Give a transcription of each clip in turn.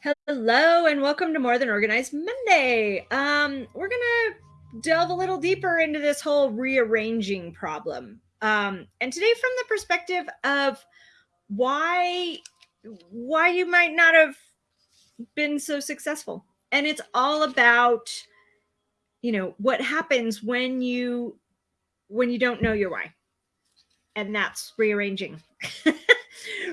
Hello and welcome to More Than Organized Monday. Um, we're gonna delve a little deeper into this whole rearranging problem. Um, and today from the perspective of why why you might not have been so successful. And it's all about you know what happens when you when you don't know your why. And that's rearranging.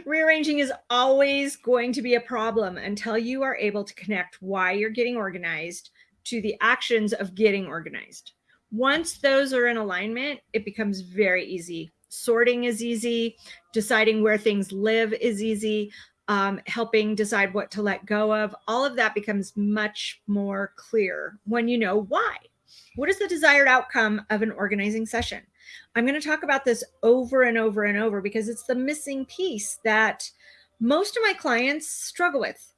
Rearranging is always going to be a problem until you are able to connect why you're getting organized to the actions of getting organized. Once those are in alignment, it becomes very easy. Sorting is easy. Deciding where things live is easy. Um, helping decide what to let go of. All of that becomes much more clear when you know why. What is the desired outcome of an organizing session? I'm going to talk about this over and over and over because it's the missing piece that most of my clients struggle with.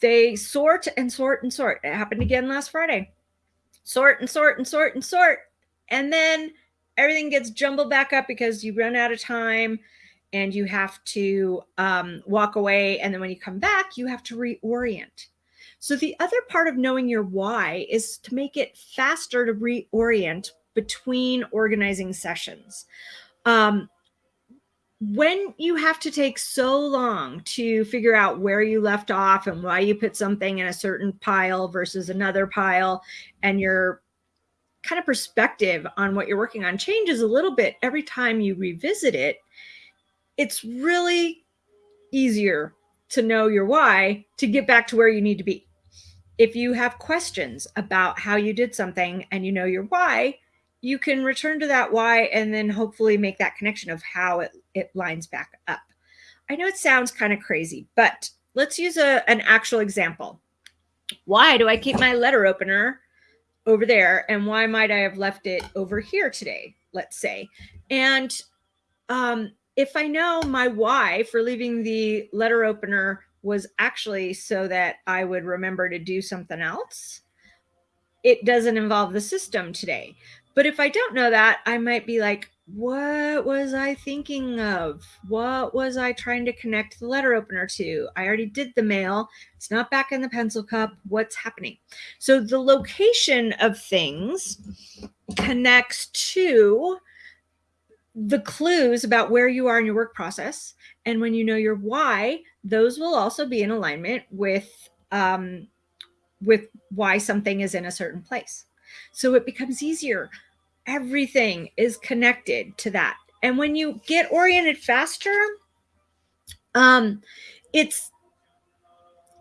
They sort and sort and sort. It happened again last Friday. Sort and sort and sort and sort. And then everything gets jumbled back up because you run out of time and you have to um, walk away. And then when you come back, you have to reorient. So the other part of knowing your why is to make it faster to reorient between organizing sessions. Um, when you have to take so long to figure out where you left off and why you put something in a certain pile versus another pile, and your kind of perspective on what you're working on changes a little bit every time you revisit it, it's really easier to know your why to get back to where you need to be. If you have questions about how you did something and you know your why, you can return to that why and then hopefully make that connection of how it, it lines back up. I know it sounds kind of crazy, but let's use a, an actual example. Why do I keep my letter opener over there? And why might I have left it over here today, let's say? And um, if I know my why for leaving the letter opener was actually so that I would remember to do something else, it doesn't involve the system today. But if I don't know that, I might be like, what was I thinking of? What was I trying to connect the letter opener to? I already did the mail. It's not back in the pencil cup. What's happening? So the location of things connects to the clues about where you are in your work process. And when you know your why, those will also be in alignment with um, with why something is in a certain place. So it becomes easier. Everything is connected to that. And when you get oriented faster, um, it's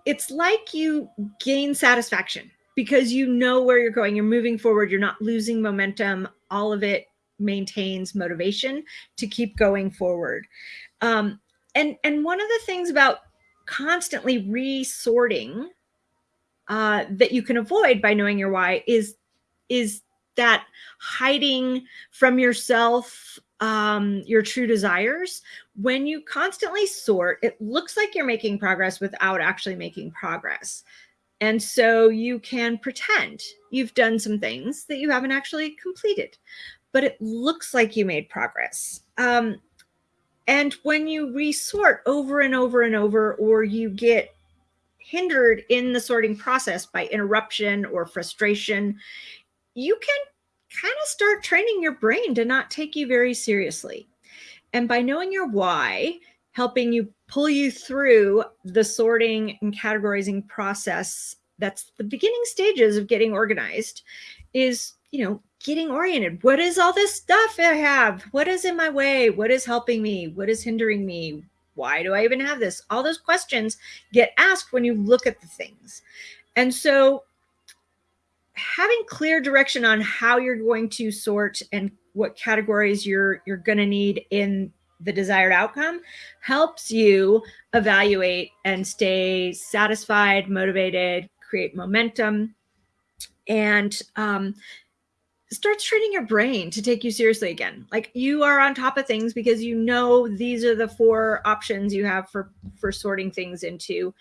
it's like you gain satisfaction because you know where you're going. You're moving forward. You're not losing momentum. All of it maintains motivation to keep going forward. Um, and and one of the things about constantly resorting uh, that you can avoid by knowing your why is is that hiding from yourself um, your true desires. When you constantly sort, it looks like you're making progress without actually making progress. And so you can pretend you've done some things that you haven't actually completed, but it looks like you made progress. Um, and when you resort over and over and over, or you get hindered in the sorting process by interruption or frustration, you can kind of start training your brain to not take you very seriously. And by knowing your why, helping you pull you through the sorting and categorizing process that's the beginning stages of getting organized is, you know, getting oriented. What is all this stuff I have? What is in my way? What is helping me? What is hindering me? Why do I even have this? All those questions get asked when you look at the things. And so having clear direction on how you're going to sort and what categories you're you're going to need in the desired outcome helps you evaluate and stay satisfied, motivated, create momentum, and um, starts training your brain to take you seriously again. Like you are on top of things because you know these are the four options you have for for sorting things into.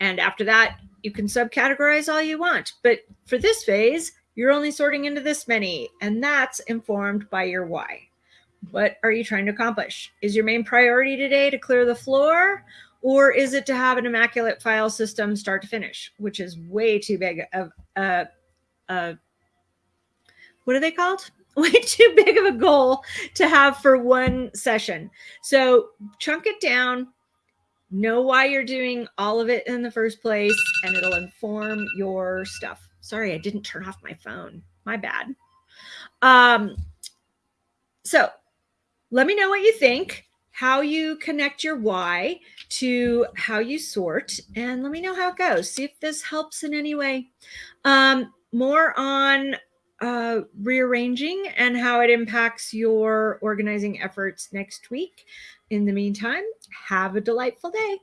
And after that, you can subcategorize all you want. But for this phase, you're only sorting into this many, and that's informed by your why. What are you trying to accomplish? Is your main priority today to clear the floor? Or is it to have an immaculate file system start to finish, which is way too big of a, a what are they called? Way too big of a goal to have for one session. So chunk it down, know why you're doing all of it in the first place, and it'll inform your stuff. Sorry, I didn't turn off my phone. My bad. Um, so let me know what you think, how you connect your why to how you sort, and let me know how it goes. See if this helps in any way. Um, more on uh, rearranging and how it impacts your organizing efforts next week. In the meantime, have a delightful day.